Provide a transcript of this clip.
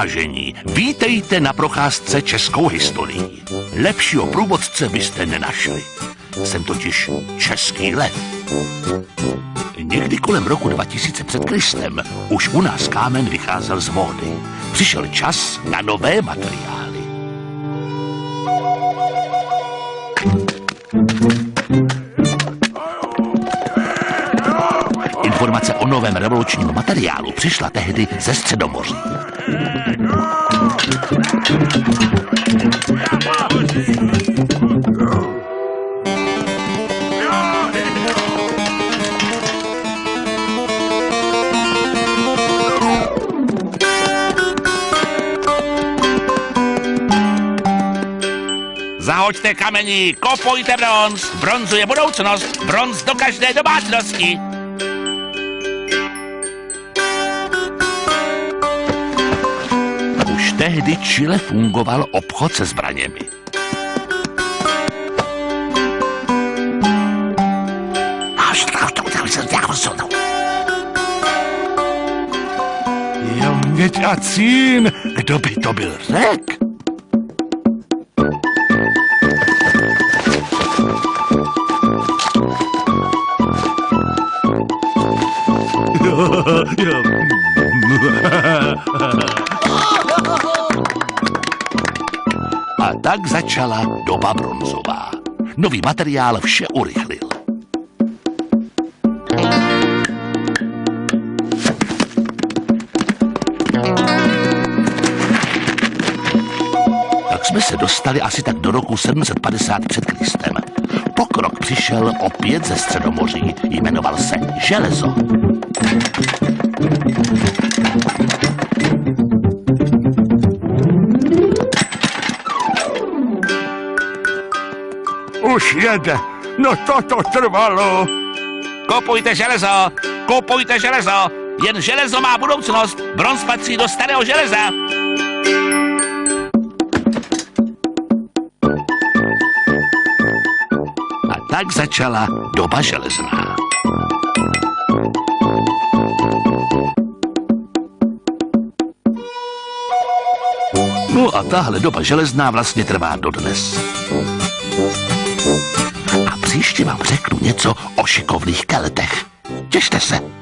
Vážení, vítejte na procházce českou historií. Lepšího průvodce byste nenašli. Jsem totiž český lev. Někdy kolem roku 2000 před Kristem už u nás kámen vycházel z módy. Přišel čas na nové materiály. Informace o novém revolučním materiálu přišla tehdy ze Středomoří. Zahoďte kamení, kopujte bronz. Bronzu je budoucnost, bronz do každé domácnosti. Tehdy Chile fungoval obchod se zbraněmi. Jo, měď a cín, kdo by to byl řek? A tak začala doba bronzová. Nový materiál vše urychlil. Tak jsme se dostali asi tak do roku 750 před Kristem. Pokrok přišel opět ze Středomoří, jmenoval se železo. Už jede. No toto trvalo. Kopujte železo! Kopujte železo! Jen železo má budoucnost! Bronz patří do starého železa! A tak začala doba železná. No a tahle doba železná vlastně trvá dodnes. Příště vám řeknu něco o šikovných keltech. Těšte se.